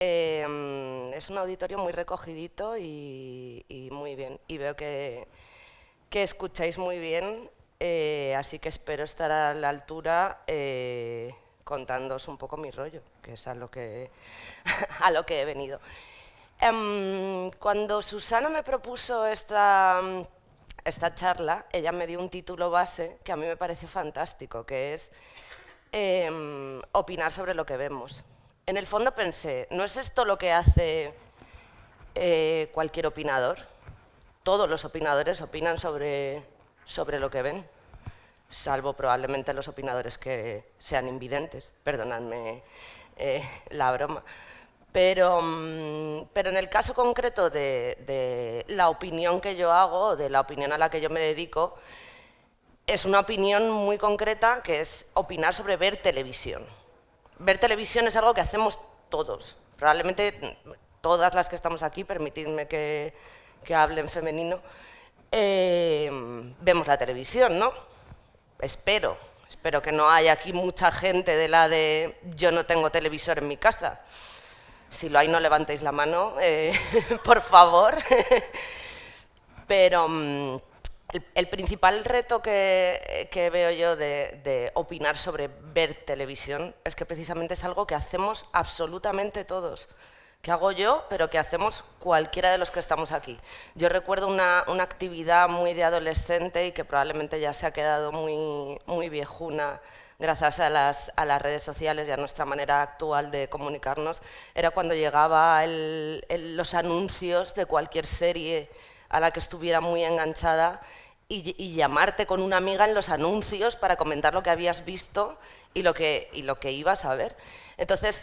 Em, es un auditorio muy recogidito y, muy bien. Y veo que, escucháis muy bien, eh, así que espero estar a la altura eh, contándoos un poco mi rollo, que es a lo que, he venido. Em, cuando Susana me propuso esta, esta charla, ella me dio un título base que a mí me parece fantástico, que es em, opinar sobre lo que vemos. En el fondo pensé, ¿no es esto lo que hace eh, cualquier opinador? Todos los opinadores opinan sobre, sobre lo que ven, salvo probablemente los opinadores que sean invidentes, perdonadme eh, la broma. Pero, mm, pero, en el caso concreto de, la opinión que yo hago, de la opinión a la que yo me dedico, es una opinión muy concreta que es opinar sobre ver televisión. Ver televisión es algo que hacemos todos. Probablemente todas las que estamos aquí, permitidme que, que hable en femenino, eh, vemos la televisión, ¿no? Espero, espero que no haya aquí mucha gente de la de yo no tengo televisor en mi casa. Si lo hay, no levantéis la mano, eh, por favor. Pero mm, el, principal reto que, veo yo de, opinar sobre ver televisión es que precisamente es algo que hacemos absolutamente todos. Que hago yo, pero que hacemos cualquiera de los que estamos aquí. Yo recuerdo una, actividad muy de adolescente y que probablemente ya se ha quedado muy, muy viejuna gracias a las, redes sociales y a nuestra manera actual de comunicarnos, era cuando llegaba los anuncios de cualquier serie a la que estuviera muy enganchada y, llamarte con una amiga en los anuncios para comentar lo que habías visto y lo que, y lo que ibas a ver. Entonces,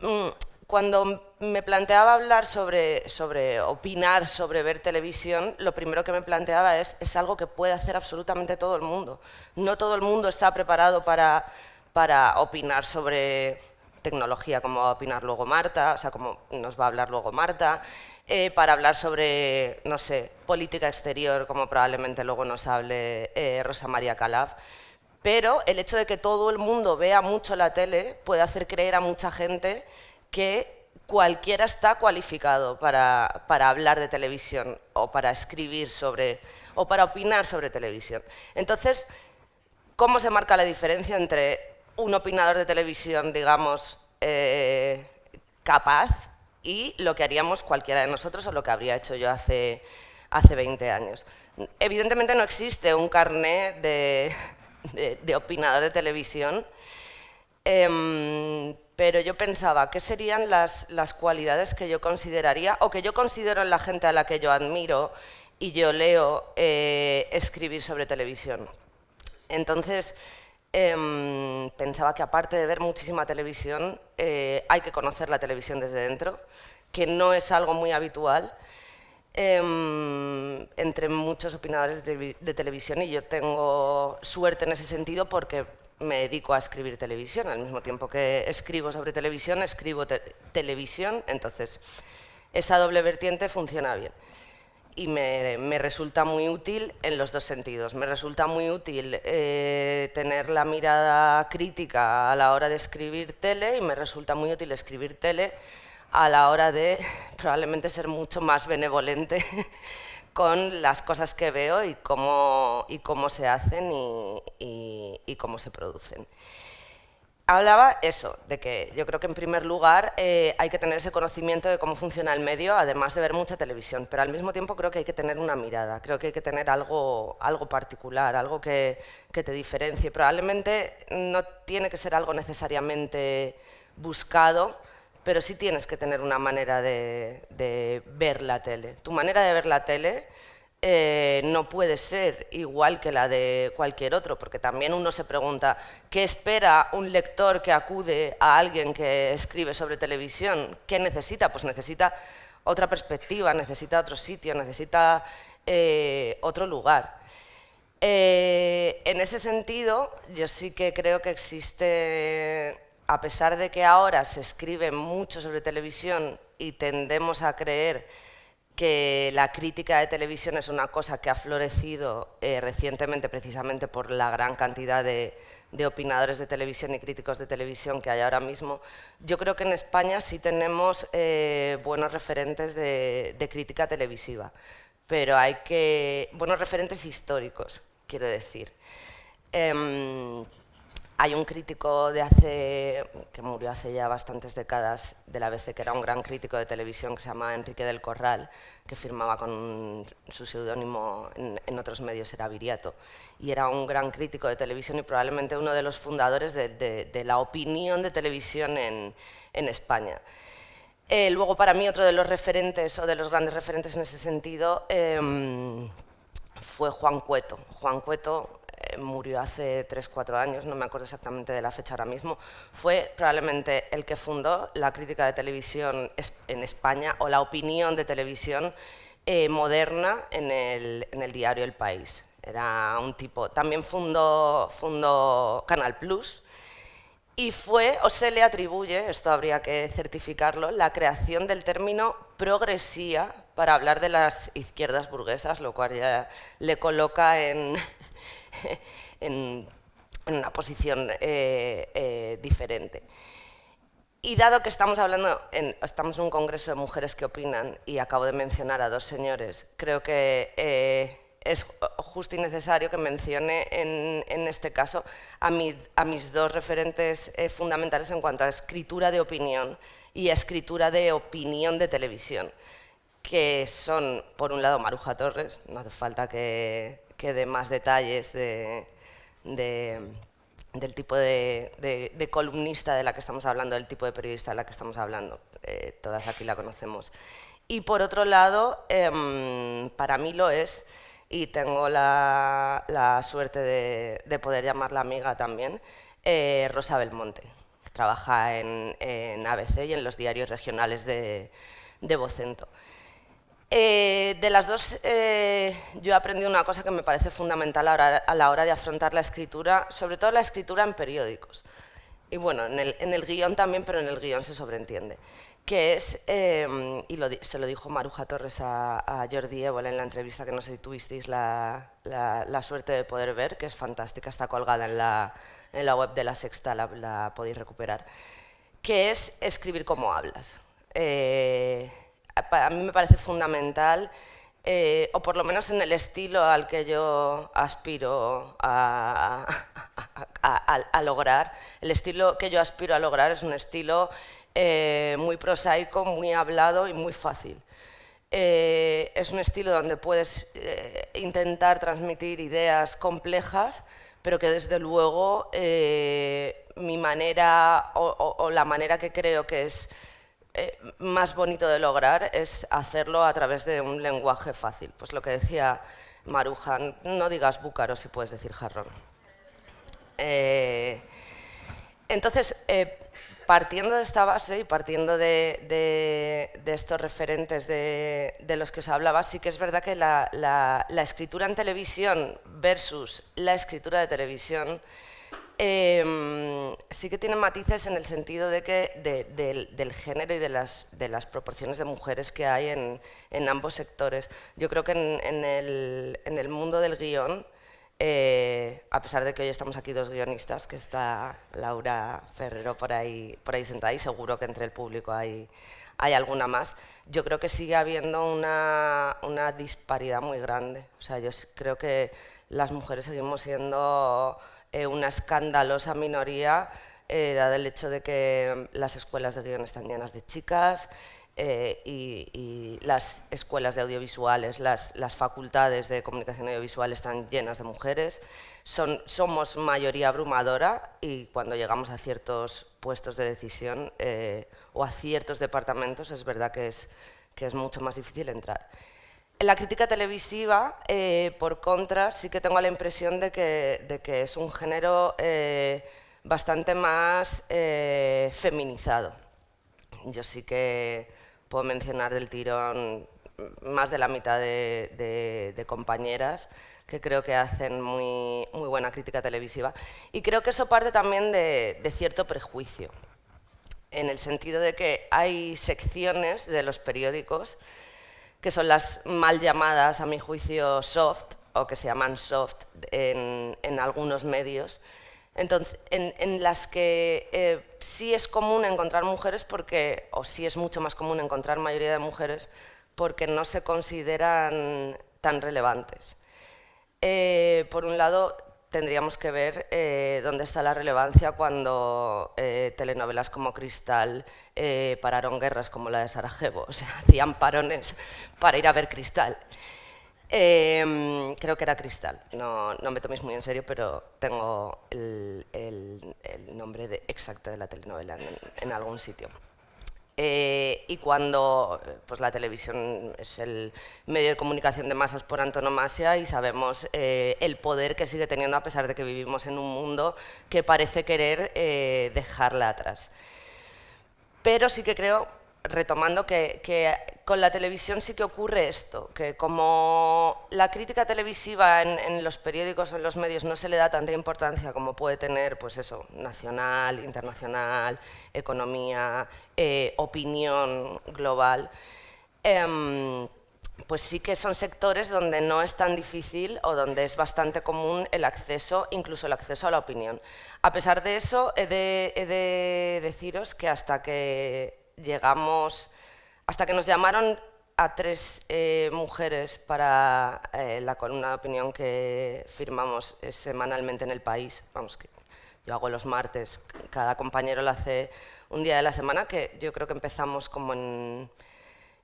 mm, cuando me planteaba hablar sobre, sobre opinar, sobre ver televisión, lo primero que me planteaba es, es algo que puede hacer absolutamente todo el mundo. No todo el mundo está preparado para, para opinar sobre tecnología, como va a opinar luego Marta, o sea, como nos va a hablar luego Marta, eh, para hablar sobre, no sé, política exterior, como probablemente luego nos hable eh, Rosa María Calaf. Pero el hecho de que todo el mundo vea mucho la tele puede hacer creer a mucha gente que cualquiera está cualificado para, hablar de televisión o para escribir sobre, o para opinar sobre televisión. Entonces, ¿cómo se marca la diferencia entre un opinador de televisión, digamos, eh, capaz y lo que haríamos cualquiera de nosotros o lo que habría hecho yo hace, hace 20 años? Evidentemente no existe un carné de, opinador de televisión, em, pero yo pensaba, ¿qué serían las, cualidades que yo consideraría, o que yo considero en la gente a la que yo admiro y yo leo eh, escribir sobre televisión? Entonces, em, pensaba que aparte de ver muchísima televisión, eh, hay que conocer la televisión desde dentro, que no es algo muy habitual, em, entre muchos opinadores de, de, televisión y yo tengo suerte en ese sentido porque me dedico a escribir televisión. Al mismo tiempo que escribo sobre televisión, escribo televisión, entonces esa doble vertiente funciona bien. Y me, resulta muy útil en los dos sentidos. Me resulta muy útil eh, tener la mirada crítica a la hora de escribir tele y me resulta muy útil escribir tele a la hora de probablemente ser mucho más benevolente con las cosas que veo y cómo, y cómo se hacen y, cómo se producen. Hablaba eso, de que yo creo que en primer lugar eh, hay que tener ese conocimiento de cómo funciona el medio, además de ver mucha televisión, pero al mismo tiempo creo que hay que tener una mirada, creo que hay que tener algo, algo particular, algo que, te diferencie. Probablemente no tiene que ser algo necesariamente buscado, pero sí tienes que tener una manera de, ver la tele. Tu manera de ver la tele eh, no puede ser igual que la de cualquier otro, porque también uno se pregunta, ¿qué espera un lector que acude a alguien que escribe sobre televisión? ¿Qué necesita? Pues necesita otra perspectiva, necesita otro sitio, necesita eh, otro lugar. Eh, en ese sentido, yo sí que creo que existe a pesar de que ahora se escribe mucho sobre televisión y tendemos a creer que la crítica de televisión es una cosa que ha florecido eh, recientemente precisamente por la gran cantidad de, opinadores de televisión y críticos de televisión que hay ahora mismo, yo creo que en España sí tenemos eh, buenos referentes de, crítica televisiva, pero hay que... buenos referentes históricos, quiero decir. Em, hay un crítico de hace, que murió hace ya bastantes décadas de la ABC, que era un gran crítico de televisión, que se llama Enrique del Corral, que firmaba con su seudónimo en, otros medios, era Viriato. Y era un gran crítico de televisión y probablemente uno de los fundadores de, la opinión de televisión en, España. Eh, luego, para mí, otro de los referentes, o de los grandes referentes en ese sentido, em, fue Juan Cueto. Juan Cueto eh, murió hace 3-4 años, no me acuerdo exactamente de la fecha ahora mismo, fue probablemente el que fundó la crítica de televisión en España o la opinión de televisión eh, moderna en el, diario El País. Era un tipo, también fundó, fundó Canal Plus, y fue, o se le atribuye, esto habría que certificarlo, la creación del término progresía para hablar de las izquierdas burguesas, lo cual ya le coloca en, en, una posición eh, eh, diferente. Y dado que estamos hablando, en, estamos en un congreso de mujeres que opinan y acabo de mencionar a dos señores, creo que eh, es justo y necesario que mencione en, este caso a, a, mis dos referentes fundamentales en cuanto a escritura de opinión y escritura de opinión de televisión, que son, por un lado, Maruja Torres, no hace falta que, que dé más detalles de, del tipo de, columnista de la que estamos hablando, del tipo de periodista de la que estamos hablando. Eh, todas aquí la conocemos. Y por otro lado, em, para mí lo es, y tengo la, suerte de, poder llamarla amiga también, eh, Rosa Belmonte. Trabaja en, ABC y en los diarios regionales de, de. Eh, de las dos, eh, yo he aprendido una cosa que me parece fundamental a la, hora, de afrontar la escritura, sobre todo la escritura en periódicos. Y bueno, en el, guion también, pero en el guion se sobreentiende. Que es, em, y se lo dijo Maruja Torres a, Jordi Évole en la entrevista que no sé si tuvisteis la, suerte de poder ver, que es fantástica, está colgada en la, web de La Sexta, la, podéis recuperar, que es escribir como hablas. Eh, a mí me parece fundamental, eh, o por lo menos en el estilo al que yo aspiro a, lograr. El estilo que yo aspiro a lograr es un estilo eh, muy prosaico, muy hablado y muy fácil. Eh, es un estilo donde puedes intentar transmitir ideas complejas, pero que desde luego mi manera o la manera que creo que es eh, más bonito de lograr es hacerlo a través de un lenguaje fácil. Pues lo que decía Maruja, no digas búcaro si puedes decir jarrón. Eh, entonces, eh, partiendo de esta base y partiendo de, estos referentes de, los que os hablaba, sí que es verdad que la escritura en televisión versus la escritura de televisión Em, sí que tiene matices en el sentido de que del, género y de las, de las proporciones de mujeres que hay en, en ambos sectores. Yo creo que en, el, en el, mundo del guion, eh, a pesar de que hoy estamos aquí dos guionistas, que está Laura Ferrero por ahí, por ahí sentada y seguro que entre el público hay, hay alguna más, yo creo que sigue habiendo una, una disparidad muy grande. O sea, yo creo que las mujeres seguimos siendo eh, una escandalosa minoría, eh, dado el hecho de que las escuelas de guion están llenas de chicas eh, y, las escuelas de audiovisuales, las, facultades de comunicación audiovisual están llenas de mujeres. Son, somos mayoría abrumadora y cuando llegamos a ciertos puestos de decisión o a ciertos departamentos es verdad que es mucho más difícil entrar. En la crítica televisiva, eh, por contra, sí que tengo la impresión de que, es un género eh, bastante más eh, feminizado. Yo sí que puedo mencionar del tirón más de la mitad de, compañeras que creo que hacen muy, buena crítica televisiva. Y creo que eso parte también de cierto prejuicio, en el sentido de que hay secciones de los periódicos que son las mal llamadas, a mi juicio, soft, o que se llaman soft en, algunos medios, Entonces, en, las que eh, sí es común encontrar mujeres porque, o sí es mucho más común encontrar mayoría de mujeres porque no se consideran tan relevantes. Eh, por un lado, tendríamos que ver eh, dónde está la relevancia cuando telenovelas como Cristal pararon guerras como la de Sarajevo, o sea, hacían parones para ir a ver Cristal. Em, creo que era Cristal, no, no, me toméis muy en serio, pero tengo el, nombre de, exacto de la telenovela en, algún sitio. Eh, y cuando pues, la televisión es el medio de comunicación de masas por antonomasia y sabemos eh, el poder que sigue teniendo a pesar de que vivimos en un mundo que parece querer eh, dejarla atrás. Pero sí que creo retomando que, con la televisión sí que ocurre esto, que como la crítica televisiva en, los periódicos o en los medios no se le da tanta importancia como puede tener, pues eso, nacional, internacional, economía, eh, opinión global, em, pues sí que son sectores donde no es tan difícil o donde es bastante común el acceso, incluso el acceso a la opinión. A pesar de eso, he de deciros que hasta que llegamos, hasta que nos llamaron a tres eh, mujeres para eh, la columna de opinión que firmamos eh, semanalmente en el país. Vamos, que yo hago los martes, cada compañero lo hace un día de la semana, que yo creo que empezamos como en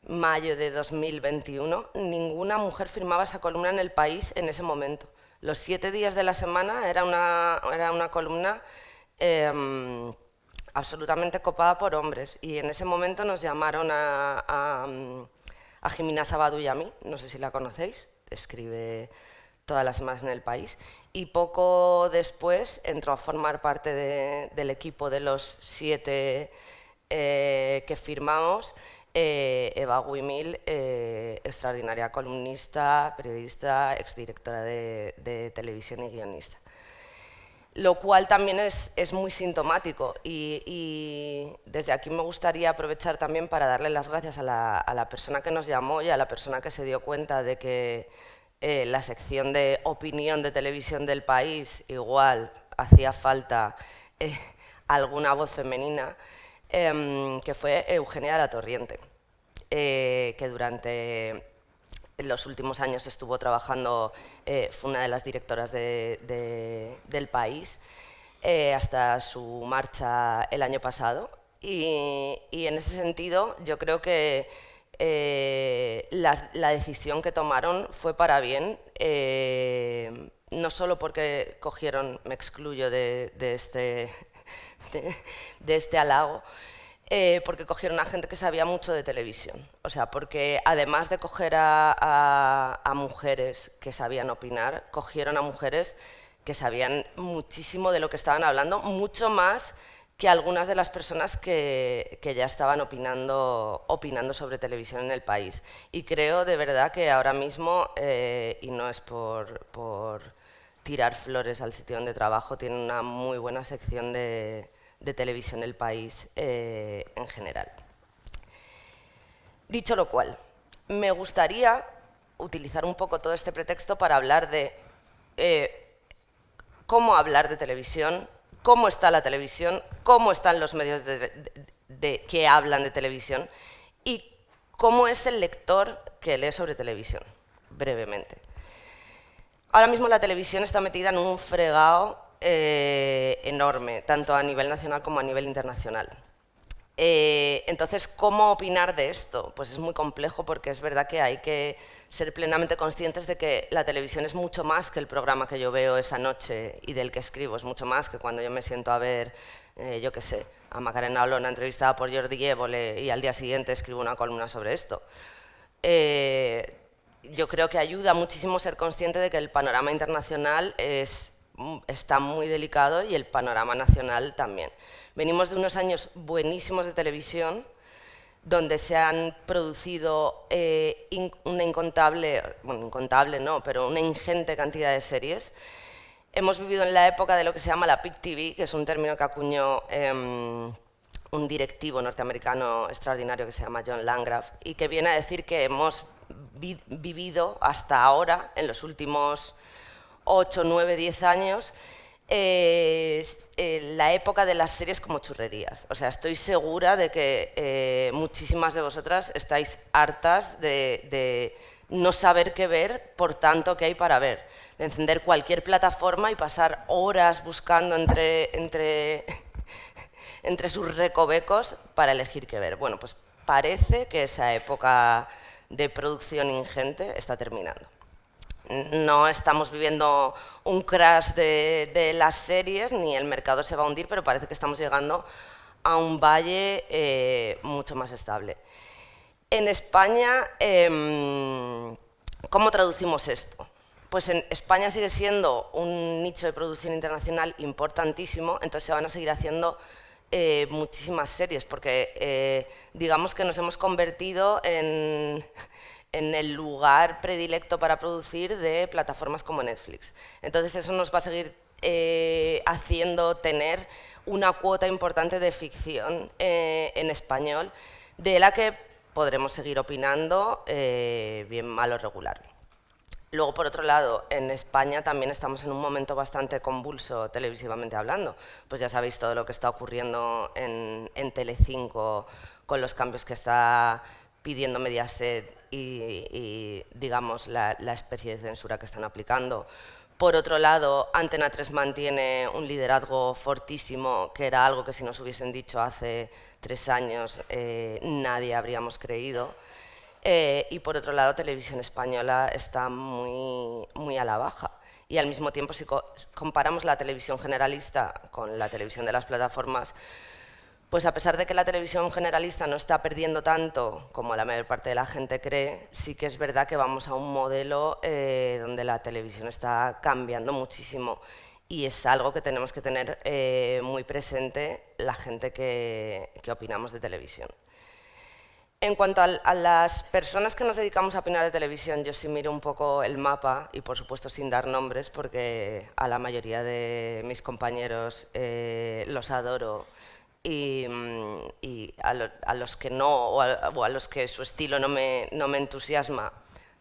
mayo de 2021. Ninguna mujer firmaba esa columna en el país en ese momento. Los siete días de la semana era una, era una columna em, absolutamente copada por hombres. Y en ese momento nos llamaron a, a, a Jimena Sabadu y a mí, no sé si la conocéis, escribe todas las semanas en el país. Y poco después entró a formar parte del equipo de los siete eh, que firmamos, eh, Eva Guimil, eh, extraordinaria columnista, periodista, exdirectora de, de televisión y guionista lo cual también es, muy sintomático y, desde aquí me gustaría aprovechar también para darle las gracias a la, persona que nos llamó y a la persona que se dio cuenta de que eh, la sección de opinión de televisión del país igual hacía falta eh, alguna voz femenina, em, que fue Eugenia de la Torriente, eh, que durante en los últimos años estuvo trabajando, eh, fue una de las directoras del país, eh, hasta su marcha el año pasado. Y, en ese sentido, yo creo que eh, la, decisión que tomaron fue para bien, no solo porque cogieron, me excluyo de, este, de este halago, eh, porque cogieron a gente que sabía mucho de televisión. O sea, porque además de coger a, mujeres que sabían opinar, cogieron a mujeres que sabían muchísimo de lo que estaban hablando, mucho más que algunas de las personas que, ya estaban opinando, opinando sobre televisión en el país. Y creo de verdad que ahora mismo, eh, y no es por, por tirar flores al sitio donde trabajo, tiene una muy buena sección de, de televisión el país eh, en general. Dicho lo cual, me gustaría utilizar un poco todo este pretexto para hablar de eh, cómo hablar de televisión, cómo está la televisión, cómo están los medios de, que hablan de televisión y cómo es el lector que lee sobre televisión, brevemente. Ahora mismo la televisión está metida en un fregado eh, enorme, tanto a nivel nacional como a nivel internacional. Eh, entonces, ¿cómo opinar de esto? Pues es muy complejo porque es verdad que hay que ser plenamente conscientes de que la televisión es mucho más que el programa que yo veo esa noche y del que escribo, es mucho más que cuando yo me siento a ver, eh, yo qué sé, a Macarena Olona entrevistada por Jordi Évole y al día siguiente escribo una columna sobre esto. yo creo que ayuda muchísimo ser consciente de que el panorama internacional es está muy delicado y el panorama nacional también. Venimos de unos años buenísimos de televisión, donde se han producido eh, una incontable, bueno, incontable no, pero una ingente cantidad de series. Hemos vivido en la época de lo que se llama la Peak TV, que es un término que acuñó em, un directivo norteamericano extraordinario que se llama John Landgraf, y que viene a decir que hemos vivido hasta ahora, en los últimos 8, 9, 10 años, eh, la época de las series como churrerías. O sea, estoy segura de que eh, muchísimas de vosotras estáis hartas de, no saber qué ver por tanto que hay para ver. De encender cualquier plataforma y pasar horas buscando entre, entre, entre sus recovecos para elegir qué ver. Bueno, pues parece que esa época de producción ingente está terminando no estamos viviendo un crash de, las series, ni el mercado se va a hundir, pero parece que estamos llegando a un valle eh, mucho más estable. En España, em, ¿cómo traducimos esto? Pues en España sigue siendo un nicho de producción internacional importantísimo, entonces se van a seguir haciendo eh, muchísimas series, porque eh, digamos que nos hemos convertido en en el lugar predilecto para producir de plataformas como Netflix. Entonces eso nos va a seguir eh, haciendo tener una cuota importante de ficción eh, en español, de la que podremos seguir opinando eh, bien, mal o regular. Luego, por otro lado, en España también estamos en un momento bastante convulso televisivamente hablando. Pues ya sabéis todo lo que está ocurriendo en, en Telecinco con los cambios que está pidiendo Mediaset y, digamos, la, especie de censura que están aplicando. Por otro lado, Antena 3 mantiene un liderazgo fortísimo, que era algo que si nos hubiesen dicho hace tres años eh, nadie habríamos creído. Eh, y por otro lado, Televisión Española está muy, muy a la baja. Y al mismo tiempo, si comparamos la televisión generalista con la televisión de las plataformas, pues a pesar de que la televisión generalista no está perdiendo tanto como la mayor parte de la gente cree, sí que es verdad que vamos a un modelo eh, donde la televisión está cambiando muchísimo y es algo que tenemos que tener eh, muy presente la gente que, opinamos de televisión. En cuanto a, las personas que nos dedicamos a opinar de televisión, yo sí miro un poco el mapa y por supuesto sin dar nombres porque a la mayoría de mis compañeros eh, los adoro Mm, y, a, los que no, o a, los que su estilo no me, no me entusiasma,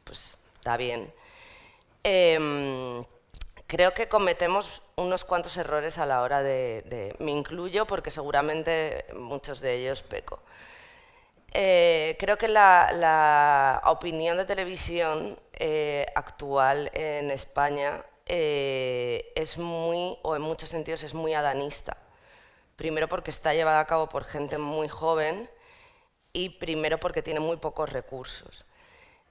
pues está bien. Em, creo que cometemos unos cuantos errores a la hora de... me incluyo porque seguramente muchos de ellos peco. Eh, creo que la, opinión de televisión eh, actual en España eh, es muy, o en muchos sentidos es muy adanista. Primero porque está llevada a cabo por gente muy joven y primero porque tiene muy pocos recursos.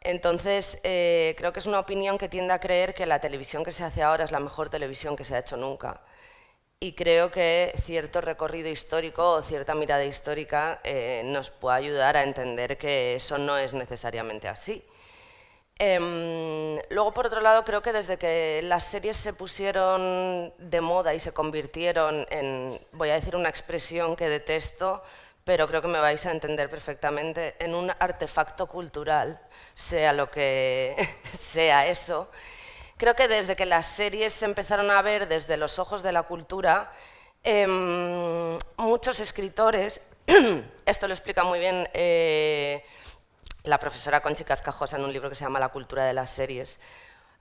Entonces, eh, creo que es una opinión que tiende a creer que la televisión que se hace ahora es la mejor televisión que se ha hecho nunca. Y creo que cierto recorrido histórico o cierta mirada histórica eh, nos puede ayudar a entender que eso no es necesariamente así. Em, luego, por otro lado, creo que desde que las series se pusieron de moda y se convirtieron en, voy a decir una expresión que detesto, pero creo que me vais a entender perfectamente, en un artefacto cultural, sea lo que sea eso, creo que desde que las series se empezaron a ver desde los ojos de la cultura, em, muchos escritores, esto lo explica muy bien... Eh, la profesora Conchi Cascajosa en un libro que se llama La cultura de las series.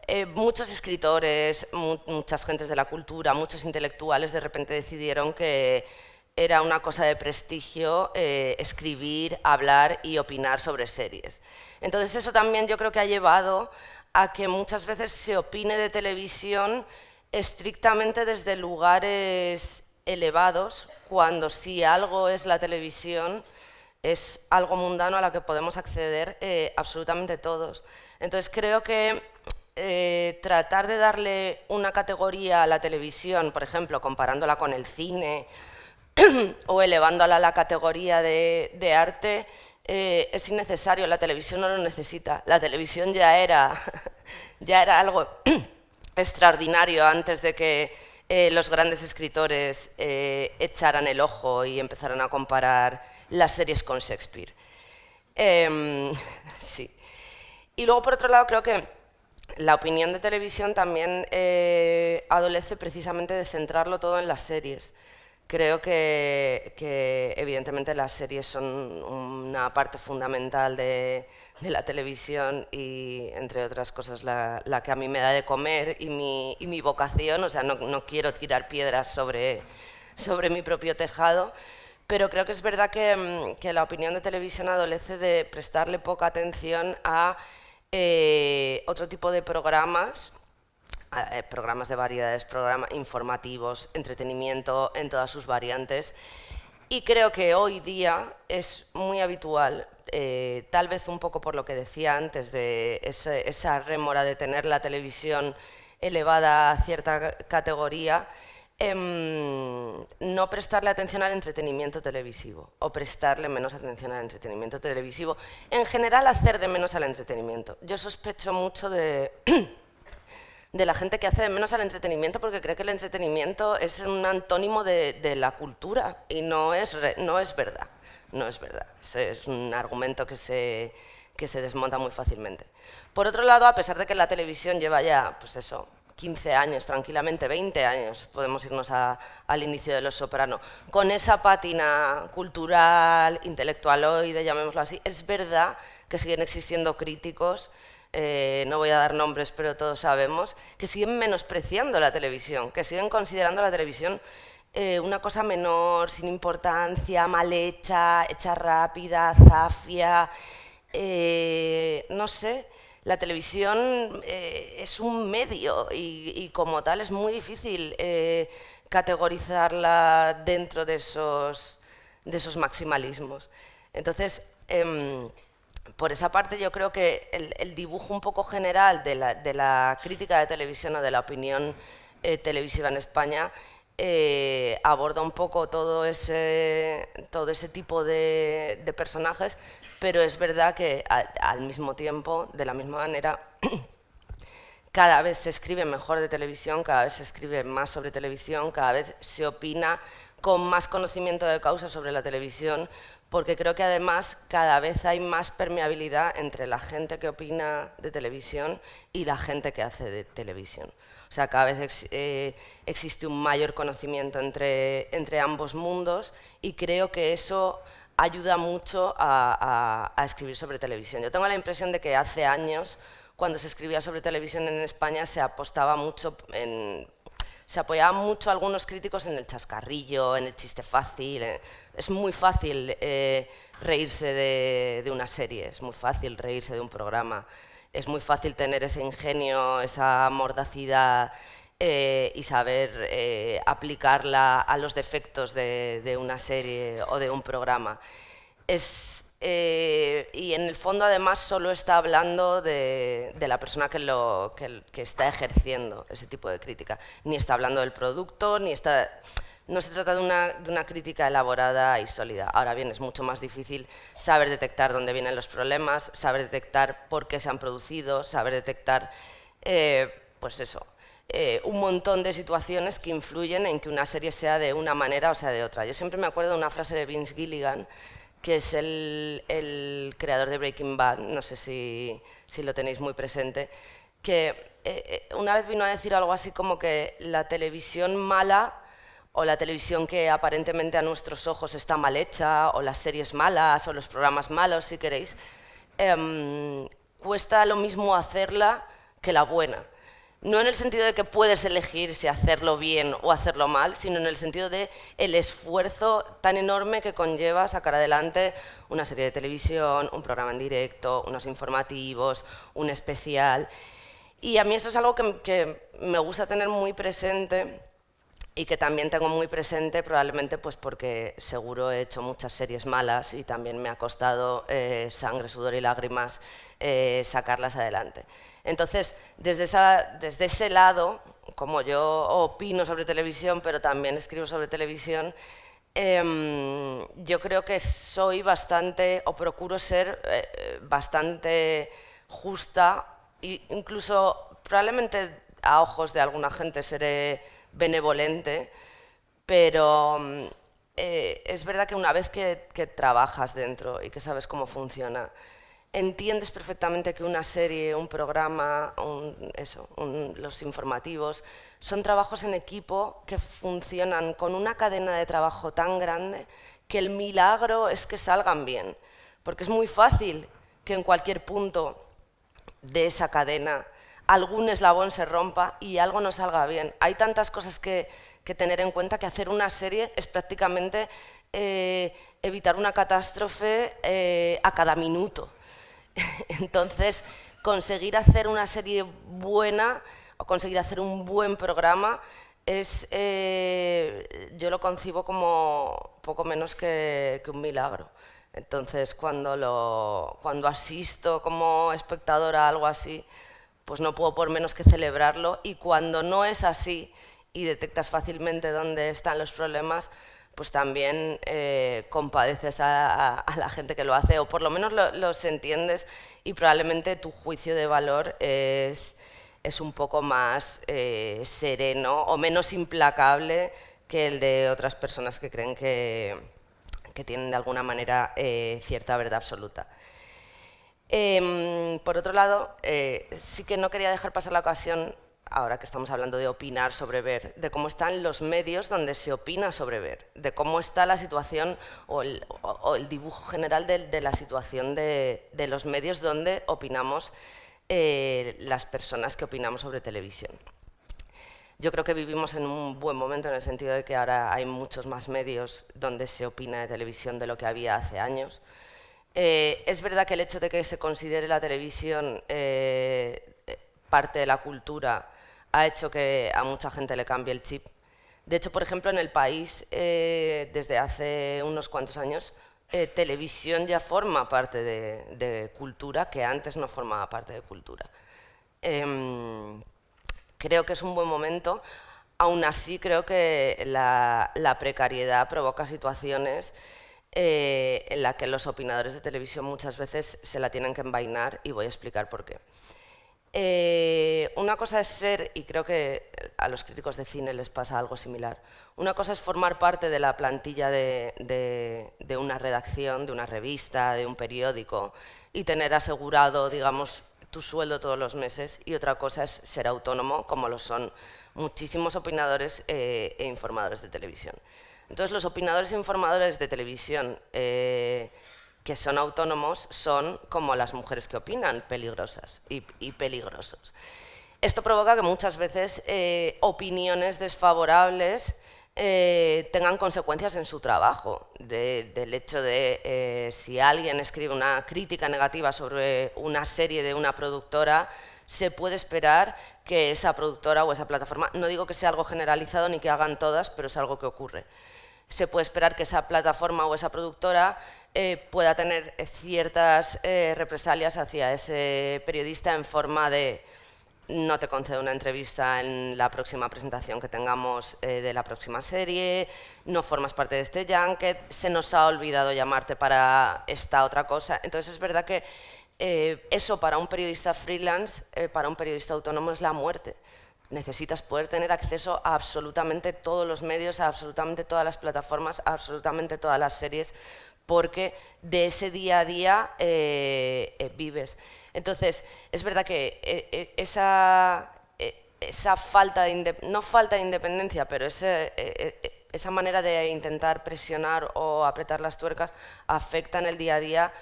Eh, muchos escritores, muchas gentes de la cultura, muchos intelectuales de repente decidieron que era una cosa de prestigio eh, escribir, hablar y opinar sobre series. Entonces eso también yo creo que ha llevado a que muchas veces se opine de televisión estrictamente desde lugares elevados, cuando si algo es la televisión, es algo mundano a lo que podemos acceder eh, absolutamente todos. Entonces creo que eh, tratar de darle una categoría a la televisión, por ejemplo, comparándola con el cine o elevándola a la categoría de, arte, eh, es innecesario, la televisión no lo necesita. La televisión ya era, ya era algo extraordinario antes de que los grandes escritores echaran el ojo y empezaran a comparar las series con Shakespeare. Em, sí. Y luego, por otro lado, creo que la opinión de televisión también eh, adolece precisamente de centrarlo todo en las series. Creo que, evidentemente las series son una parte fundamental de, la televisión y, entre otras cosas, la, que a mí me da de comer y mi, vocación. O sea, no, quiero tirar piedras sobre, sobre mi propio tejado, pero creo que es verdad que, mm, la opinión de televisión adolece de prestarle poca atención a eh, otro tipo de programas eh, programas de variedades, programas informativos, entretenimiento en todas sus variantes. Y creo que hoy día es muy habitual, eh, tal vez un poco por lo que decía antes, de esa rémora de tener la televisión elevada a cierta categoría, em, no prestarle atención al entretenimiento televisivo o prestarle menos atención al entretenimiento televisivo. En general, hacer de menos al entretenimiento. Yo sospecho mucho de... de la gente que hace de menos al entretenimiento porque cree que el entretenimiento es un antónimo de, la cultura y no es, no es verdad. No es verdad. Es, un argumento que se, que se desmonta muy fácilmente. Por otro lado, a pesar de que la televisión lleva ya, pues eso, 15 años, tranquilamente 20 años, podemos irnos al inicio de Los Soprano, con esa pátina cultural, intelectualoide, llamémoslo así, es verdad que siguen existiendo críticos eh, no voy a dar nombres, pero todos sabemos, que siguen menospreciando la televisión, que siguen considerando la televisión eh, una cosa menor, sin importancia, mal hecha, hecha rápida, zafia, eh, no sé. La televisión es un medio y, como tal es muy difícil categorizarla dentro de esos, de esos maximalismos. Entonces, em, por esa parte yo creo que el, dibujo un poco general de la, crítica de televisión o de la opinión eh, televisiva en España eh, aborda un poco todo ese, todo ese tipo de, personajes, pero es verdad que al, mismo tiempo, de la misma manera, cada vez se escribe mejor de televisión, cada vez se escribe más sobre televisión, cada vez se opina con más conocimiento de causa sobre la televisión, porque creo que además cada vez hay más permeabilidad entre la gente que opina de televisión y la gente que hace de televisión. O sea, cada vez eh, existe un mayor conocimiento entre, entre ambos mundos y creo que eso ayuda mucho a, escribir sobre televisión. Yo tengo la impresión de que hace años, cuando se escribía sobre televisión en España, se apostaba mucho en, se apoyaban mucho algunos críticos en el chascarrillo, en el chiste fácil. Es muy fácil eh, reírse de, una serie, es muy fácil reírse de un programa, es muy fácil tener ese ingenio, esa mordacidad eh, y saber aplicarla a los defectos de, de, una serie o de un programa. Es, eh, y en el fondo además solo está hablando de, la persona que, lo, que, está ejerciendo ese tipo de crítica. Ni está hablando del producto, ni está... No se trata de una, crítica elaborada y sólida. Ahora bien, es mucho más difícil saber detectar dónde vienen los problemas, saber detectar por qué se han producido, saber detectar, eh, pues eso, eh, un montón de situaciones que influyen en que una serie sea de una manera o sea de otra. Yo siempre me acuerdo de una frase de Vince Gilligan que es el, creador de Breaking Bad, no sé si, lo tenéis muy presente, que eh, una vez vino a decir algo así como que la televisión mala o la televisión que aparentemente a nuestros ojos está mal hecha, o las series malas, o los programas malos, si queréis, em, cuesta lo mismo hacerla que la buena no en el sentido de que puedes elegir si hacerlo bien o hacerlo mal, sino en el sentido de el esfuerzo tan enorme que conlleva sacar adelante una serie de televisión, un programa en directo, unos informativos, un especial. Y a mí eso es algo que me gusta tener muy presente y que también tengo muy presente probablemente pues porque seguro he hecho muchas series malas y también me ha costado eh, sangre, sudor y lágrimas eh, sacarlas adelante. Entonces, desde, desde ese lado, como yo opino sobre televisión, pero también escribo sobre televisión, em, yo creo que soy bastante, o procuro ser eh, bastante justa, e incluso probablemente a ojos de alguna gente seré benevolente, pero mm, eh, es verdad que una vez que, trabajas dentro y que sabes cómo funciona, entiendes perfectamente que una serie, un programa, eso, los informativos, son trabajos en equipo que funcionan con una cadena de trabajo tan grande que el milagro es que salgan bien. Porque es muy fácil que en cualquier punto de esa cadena algún eslabón se rompa y algo no salga bien. Hay tantas cosas que, tener en cuenta que hacer una serie es prácticamente eh, evitar una catástrofe eh, a cada minuto. Entonces, conseguir hacer una serie buena o conseguir hacer un buen programa es, eh, yo lo concibo como poco menos que, un milagro. Entonces, cuando, lo, cuando asisto como espectadora a algo así, pues no puedo por menos que celebrarlo y cuando no es así y detectas fácilmente dónde están los problemas, pues también eh, compadeces a, la gente que lo hace, o por lo menos los entiendes y probablemente tu juicio de valor es, es un poco más eh, sereno o menos implacable que el de otras personas que creen que, que tienen de alguna manera eh, cierta verdad absoluta. Em, por otro lado, sí que no quería dejar pasar la ocasión ahora que estamos hablando de opinar sobre ver, de cómo están los medios donde se opina sobre ver, de cómo está la situación o el, dibujo general de, la situación de, los medios donde opinamos eh, las personas que opinamos sobre televisión. Yo creo que vivimos en un buen momento en el sentido de que ahora hay muchos más medios donde se opina de televisión de lo que había hace años. Eh, es verdad que el hecho de que se considere la televisión eh, parte de la cultura ha hecho que a mucha gente le cambie el chip. De hecho, por ejemplo, en el país, eh, desde hace unos cuantos años, televisión ya forma parte de, cultura que antes no formaba parte de cultura. Em, creo que es un buen momento. Aún así, creo que la, precariedad provoca situaciones eh, en las que los opinadores de televisión muchas veces se la tienen que envainar y voy a explicar por qué. Eh, una cosa es ser, y creo que a los críticos de cine les pasa algo similar, una cosa es formar parte de la plantilla de, una redacción, de una revista, de un periódico y tener asegurado, digamos, tu sueldo todos los meses y otra cosa es ser autónomo, como lo son muchísimos opinadores eh, e informadores de televisión. Entonces, los opinadores e informadores de televisión eh, que son autónomos son como las mujeres que opinan, peligrosas y, peligrosos. Esto provoca que muchas veces eh, opiniones desfavorables eh, tengan consecuencias en su trabajo, del hecho de si alguien escribe una crítica negativa sobre una serie de una productora, se puede esperar que esa productora o esa plataforma, no digo que sea algo generalizado ni que hagan todas, pero es algo que ocurre. Se puede esperar que esa plataforma o esa productora eh, pueda tener ciertas eh, represalias hacia ese periodista en forma de no te concedo una entrevista en la próxima presentación que tengamos eh, de la próxima serie, no formas parte de este junket, se nos ha olvidado llamarte para esta otra cosa. Entonces es verdad que eso para un periodista freelance, para un periodista autónomo es la muerte. Necesitas poder tener acceso a absolutamente todos los medios, a absolutamente todas las plataformas, a absolutamente todas las series, porque de ese día a día eh, eh, vives. Entonces, es verdad que eh, esa, falta de, no falta de independencia, pero esa manera de intentar presionar o apretar las tuercas afecta en el día a día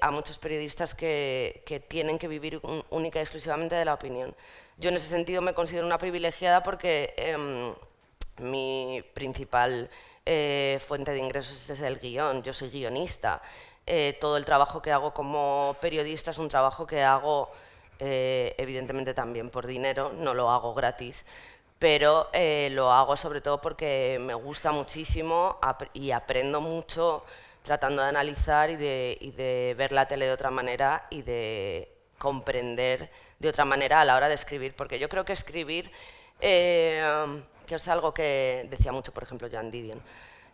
a muchos periodistas que tienen que vivir única y exclusivamente de la opinión. Yo en ese sentido me considero una privilegiada porque em, mi principal eh, fuente de ingresos es el guion, yo soy guionista. Eh, todo el trabajo que hago como periodista es un trabajo que hago eh, evidentemente también por dinero, no lo hago gratis, pero lo hago sobre todo porque me gusta muchísimo y aprendo mucho tratando de analizar y de, ver la tele de otra manera y de comprender de otra manera a la hora de escribir, porque yo creo que escribir que es algo que decía mucho, por ejemplo, Joan Didion.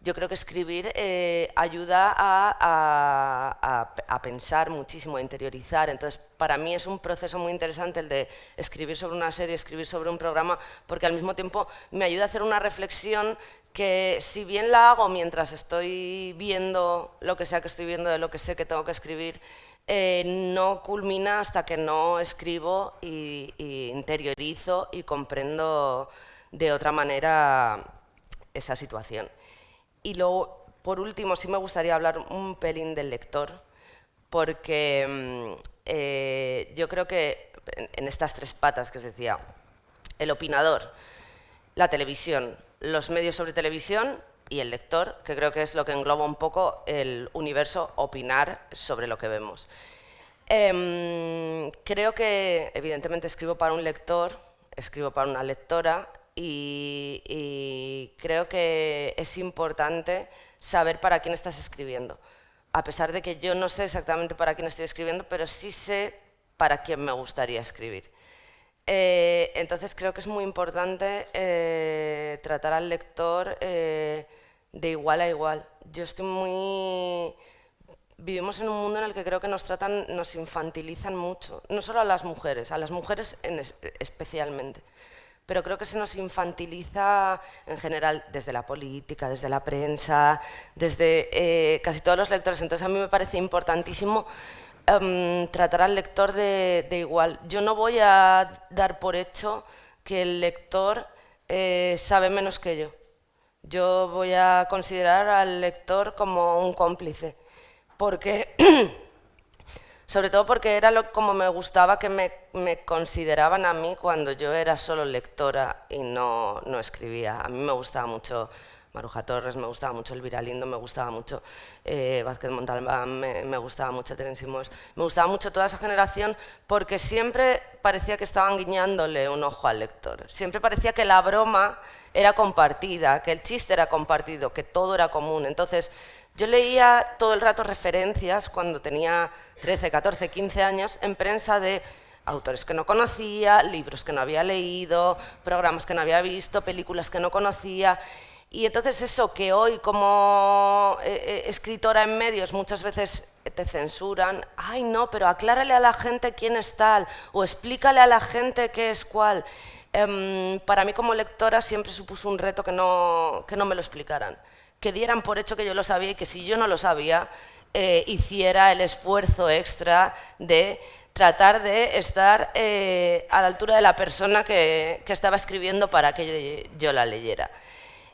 yo creo que escribir eh, ayuda a, a, pensar muchísimo, a interiorizar. Entonces, para mí es un proceso muy interesante el de escribir sobre una serie, escribir sobre un programa, porque al mismo tiempo me ayuda a hacer una reflexión que si bien la hago mientras estoy viendo lo que sea que estoy viendo, de lo que sé que tengo que escribir, eh, no culmina hasta que no escribo y, interiorizo y comprendo de otra manera esa situación. Y luego, por último, sí me gustaría hablar un pelín del lector, porque mm, eh, yo creo que en estas tres patas que os decía, el opinador, la televisión, los medios sobre televisión y el lector, que creo que es lo que engloba un poco el universo opinar sobre lo que vemos. Em, creo que, evidentemente, escribo para un lector, escribo para una lectora y, creo que es importante saber para quién estás escribiendo. A pesar de que yo no sé exactamente para quién estoy escribiendo, pero sí sé para quién me gustaría escribir. Eh, entonces creo que es muy importante eh, tratar al lector eh, de igual a igual. Yo estoy muy... Vivimos en un mundo en el que creo que nos tratan, nos infantilizan mucho, no solo a las mujeres, a las mujeres especialmente, pero creo que se nos infantiliza en general desde la política, desde la prensa, desde eh, casi todos los lectores. Entonces a mí me parece importantísimo em, tratar al lector de, igual. Yo no voy a dar por hecho que el lector eh, sabe menos que yo. Yo voy a considerar al lector como un cómplice, porque, sobre todo porque era lo, como me gustaba que me, consideraban a mí cuando yo era solo lectora y no, no escribía. A mí me gustaba mucho Maruja Torres, me gustaba mucho Elvira Lindo, me gustaba mucho eh, Vázquez Montalbán, me, gustaba mucho Terence me gustaba mucho toda esa generación porque siempre parecía que estaban guiñándole un ojo al lector, siempre parecía que la broma era compartida, que el chiste era compartido, que todo era común. Entonces, yo leía todo el rato referencias cuando tenía 13, 14, 15 años en prensa de autores que no conocía, libros que no había leído, programas que no había visto, películas que no conocía. Y entonces eso que hoy como eh, eh, escritora en medios muchas veces te censuran, ay no, pero aclárale a la gente quién es tal, o explícale a la gente qué es cuál. Em, para mí como lectora siempre supuso un reto que no, que no me lo explicaran, que dieran por hecho que yo lo sabía y que si yo no lo sabía, eh, hiciera el esfuerzo extra de tratar de estar a la altura de la persona que estaba escribiendo para que yo la leyera.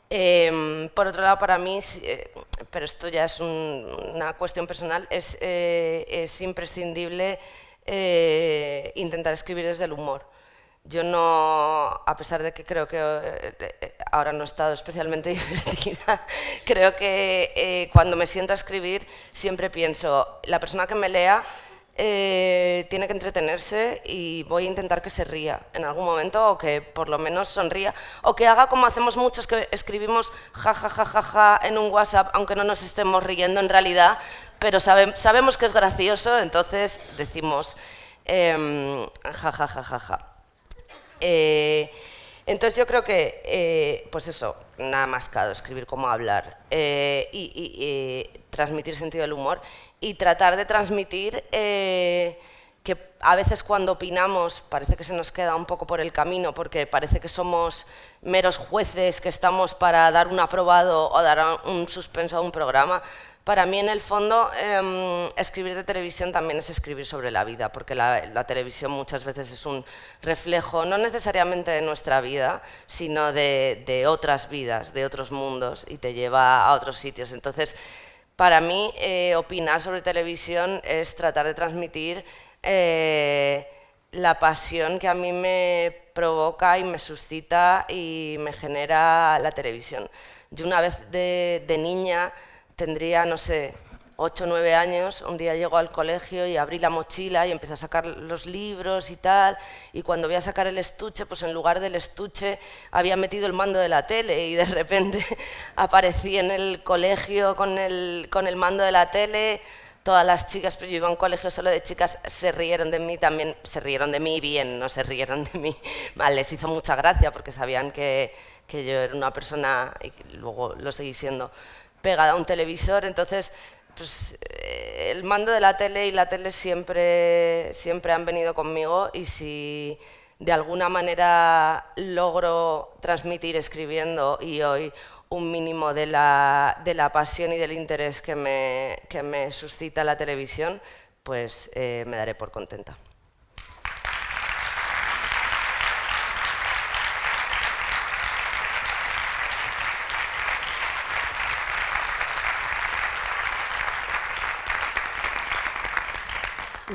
Em, por otro lado, para mí, eh, pero esto ya es una cuestión personal, es, eh, es imprescindible eh, intentar escribir desde el humor. Yo no, a pesar de que creo que ahora no he estado especialmente divertida, creo que cuando me siento a escribir siempre pienso, la persona que me lea eh, tiene que entretenerse y voy a intentar que se ría en algún momento o que por lo menos sonría o que haga como hacemos muchos que escribimos ja ja ja ja ja en un WhatsApp aunque no nos estemos riendo en realidad, pero sabemos que es gracioso, entonces decimos eh, ja ja ja ja ja. Eh, entonces yo creo que, eh, pues eso, nada más caro, escribir como hablar eh, y, transmitir sentido del humor y tratar de transmitir eh, que a veces cuando opinamos parece que se nos queda un poco por el camino porque parece que somos meros jueces que estamos para dar un aprobado o dar un suspenso a un programa. Para mí, en el fondo, em, escribir de televisión también es escribir sobre la vida, porque la, televisión muchas veces es un reflejo, no necesariamente de nuestra vida, sino de, otras vidas, de otros mundos, y te lleva a otros sitios. Entonces, para mí, eh, opinar sobre televisión es tratar de transmitir eh, la pasión que a mí me provoca y me suscita y me genera la televisión. Yo una vez de niña tendría, no sé, 8 o 9 años, un día llego al colegio y abrí la mochila y empecé a sacar los libros y tal, y cuando voy a sacar el estuche, pues en lugar del estuche había metido el mando de la tele y de repente aparecí en el colegio con el, con el mando de la tele, todas las chicas, pero yo iba a un colegio solo de chicas, se rieron de mí también, se rieron de mí bien, no se rieron de mí. Mal, les hizo mucha gracia porque sabían que, que yo era una persona, y luego lo seguí siendo, pegada a un televisor, entonces pues, eh, el mando de la tele y la tele siempre, siempre han venido conmigo y si de alguna manera logro transmitir escribiendo y hoy un mínimo de la, de la pasión y del interés que me, que me suscita la televisión, pues eh, me daré por contenta.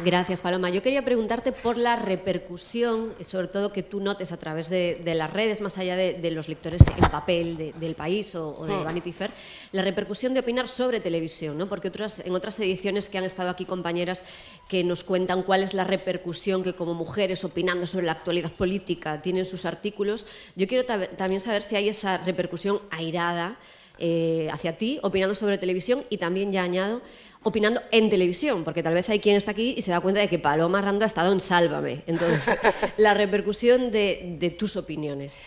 Gracias, Paloma. Yo quería preguntarte por la repercusión, sobre todo que tú notes a través de, las redes, más allá de, los lectores en papel del país o, de hmm. Vanity Fair, la repercusión de opinar sobre televisión, ¿no? porque otras, en otras ediciones que han estado aquí compañeras que nos cuentan cuál es la repercusión que como mujeres opinando sobre la actualidad política tienen sus artículos, yo quiero también saber si hay esa repercusión airada eh, hacia ti, opinando sobre televisión y también ya añado opinando en televisión, porque tal vez hay quien está aquí y se da cuenta de que Paloma Rando ha estado en Sálvame. Entonces, la repercusión de, tus opiniones.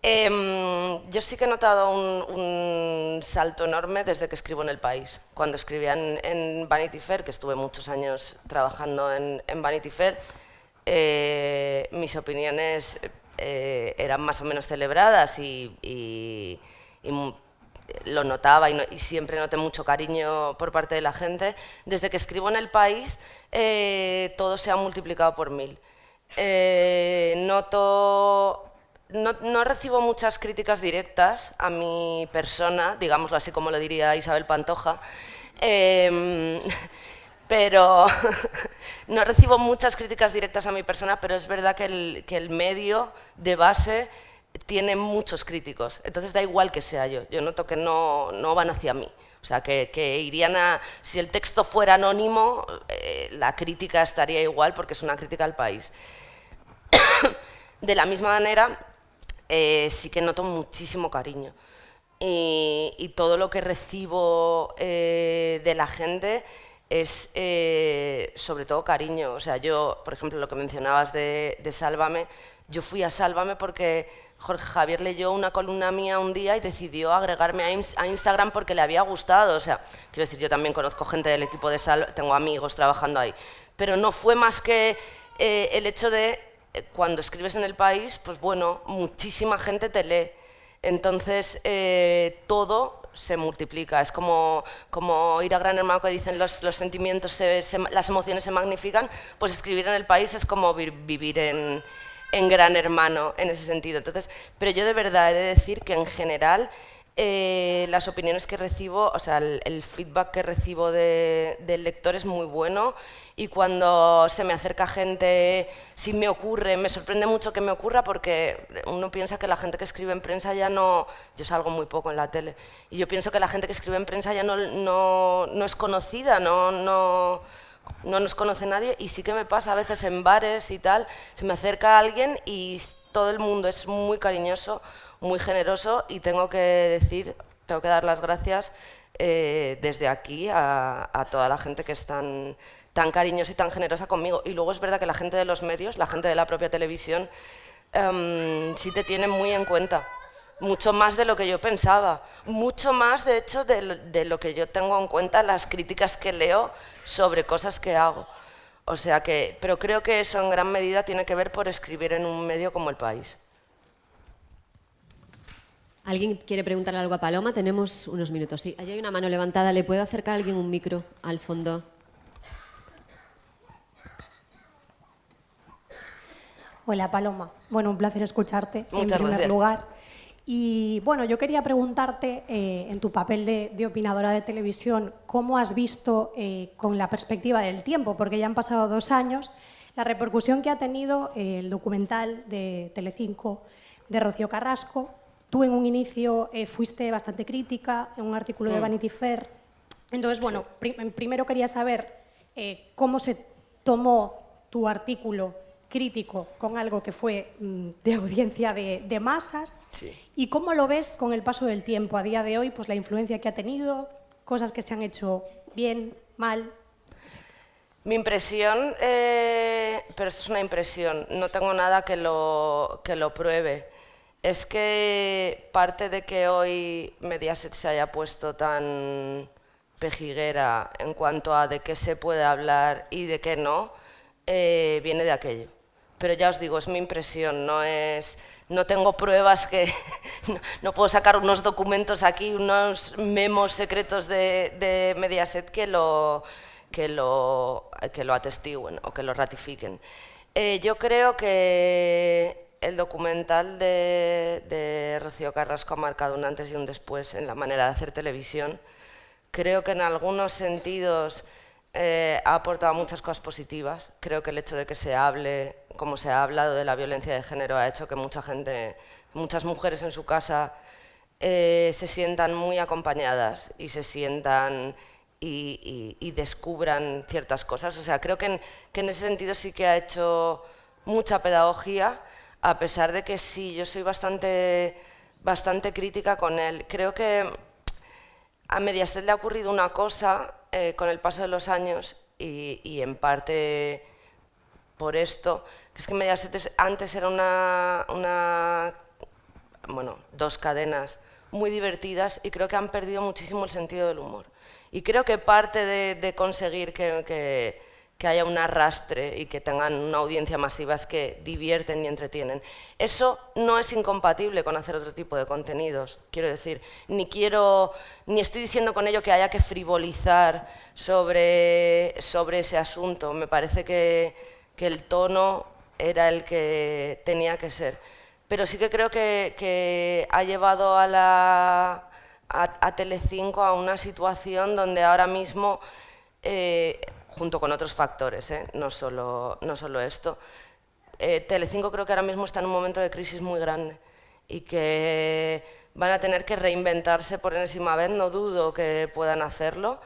Em, yo sí que he notado un, salto enorme desde que escribo en El País. Cuando escribía en, Vanity Fair, que estuve muchos años trabajando en, Vanity Fair, eh, mis opiniones eh, eran más o menos celebradas y, y lo notaba y, siempre noté mucho cariño por parte de la gente. Desde que escribo en El País, eh, todo se ha multiplicado por mil. Eh, noto... No, recibo muchas críticas directas a mi persona, digámoslo así como lo diría Isabel Pantoja, em, pero no recibo muchas críticas directas a mi persona, pero es verdad que el, que el medio de base tiene muchos críticos, entonces da igual que sea yo, yo noto que no, no van hacia mí. O sea, que, que, irían a... Si el texto fuera anónimo, eh, la crítica estaría igual porque es una crítica al país. de la misma manera, eh, sí que noto muchísimo cariño. Y, todo lo que recibo eh, de la gente es sobre todo cariño. O sea, yo, por ejemplo, lo que mencionabas de, de Sálvame, yo fui a Sálvame porque Jorge Javier leyó una columna mía un día y decidió agregarme a, Instagram porque le había gustado. O sea, quiero decir, yo también conozco gente del equipo de Sal, tengo amigos trabajando ahí. Pero no fue más que eh, el hecho de, eh, cuando escribes en el país, pues bueno, muchísima gente te lee. Entonces, eh, todo se multiplica. Es como, como ir a Gran Hermano que dicen los, los sentimientos, las emociones se magnifican, pues escribir en el país es como vivir en en Gran Hermano en ese sentido. Entonces, pero yo de verdad he de decir que en general eh, las opiniones que recibo, o sea, el, feedback que recibo del lector es muy bueno y cuando se me acerca gente, si me ocurre, me sorprende mucho que me ocurra porque uno piensa que la gente que escribe en prensa ya no, yo salgo muy poco en la tele, y yo pienso que la gente que escribe en prensa ya no, no, no es conocida, no, no no nos conoce nadie y sí que me pasa a veces en bares y tal, se me acerca alguien y todo el mundo es muy cariñoso, muy generoso y tengo que decir, tengo que dar las gracias eh, desde aquí a, toda la gente que es tan, tan cariñosa y tan generosa conmigo. Y luego es verdad que la gente de los medios, la gente de la propia televisión, em, sí te tiene muy en cuenta mucho más de lo que yo pensaba, mucho más de hecho de lo, que yo tengo en cuenta las críticas que leo sobre cosas que hago. O sea que, pero creo que eso en gran medida tiene que ver por escribir en un medio como El País. ¿Alguien quiere preguntarle algo a Paloma? Tenemos unos minutos. Sí, allí hay una mano levantada. ¿Le puedo acercar a alguien un micro al fondo? Hola Paloma. Bueno, un placer escucharte en primer lugar. Y bueno, yo quería preguntarte, eh, en tu papel de, opinadora de televisión, ¿cómo has visto eh, con la perspectiva del tiempo? Porque ya han pasado dos años, la repercusión que ha tenido eh, el documental de Telecinco de Rocío Carrasco. Tú en un inicio fuiste bastante crítica en un artículo de mm. Vanity Fair. Entonces, bueno, primero quería saber cómo se tomó tu artículo crítico con algo que fue mm, de audiencia de, masas y cómo lo ves con el paso del tiempo. A día de hoy, pues la influencia que ha tenido, cosas que se han hecho bien, mal, Mi impresión, eh, pero esto es una impresión, no tengo nada que lo, que lo pruebe, es que parte de que hoy Mediaset se haya puesto tan pejiguera en cuanto a de qué se puede hablar y de qué no, eh, viene de aquello. Pero ya os digo, es mi impresión, no es no tengo pruebas que no, puedo sacar unos documentos aquí, unos memos secretos de, Mediaset que lo, que, lo, que lo atestiguen o que lo ratifiquen. Eh, yo creo que el documental de, de Rocío Carrasco ha marcado un antes y un después en la manera de hacer televisión. Creo que en algunos sentidos eh, ha aportado muchas cosas positivas. Creo que el hecho de que se hable, como se ha hablado de la violencia de género, ha hecho que mucha gente, muchas mujeres en su casa eh, se sientan muy acompañadas y se sientan y, descubran ciertas cosas. O sea, creo que en, que en, ese sentido sí que ha hecho mucha pedagogía, a pesar de que sí, yo soy bastante, bastante crítica con él. Creo que a Mediaset le ha ocurrido una cosa eh, con el paso de los años y, en parte por esto, que es que Mediaset antes era una, bueno, dos cadenas muy divertidas y creo que han perdido muchísimo el sentido del humor. Y creo que parte de, conseguir que haya un arrastre y que tengan una audiencia masiva es que divierten y entretienen. Eso no es incompatible con hacer otro tipo de contenidos, quiero decir, ni quiero, ni estoy diciendo con ello que haya que frivolizar sobre, sobre ese asunto, me parece que, que el tono era el que tenía que ser. Pero sí que creo que, que ha llevado a, la, a, Telecinco a una situación donde ahora mismo eh, junto con otros factores, ¿eh? no, solo, no solo esto. Eh, Telecinco creo que ahora mismo está en un momento de crisis muy grande y que van a tener que reinventarse por enésima vez, no dudo que puedan hacerlo,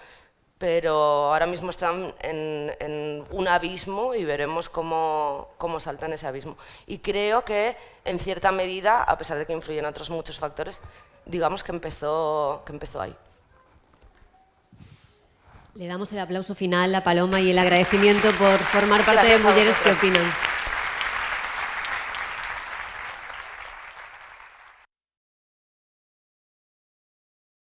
pero ahora mismo están en, un abismo y veremos cómo, cómo saltan ese abismo. Y creo que, en cierta medida, a pesar de que influyen otros muchos factores, digamos que empezó, que empezó ahí. Le damos el aplauso final a Paloma y el agradecimiento por formar parte de Mujeres que Opinan.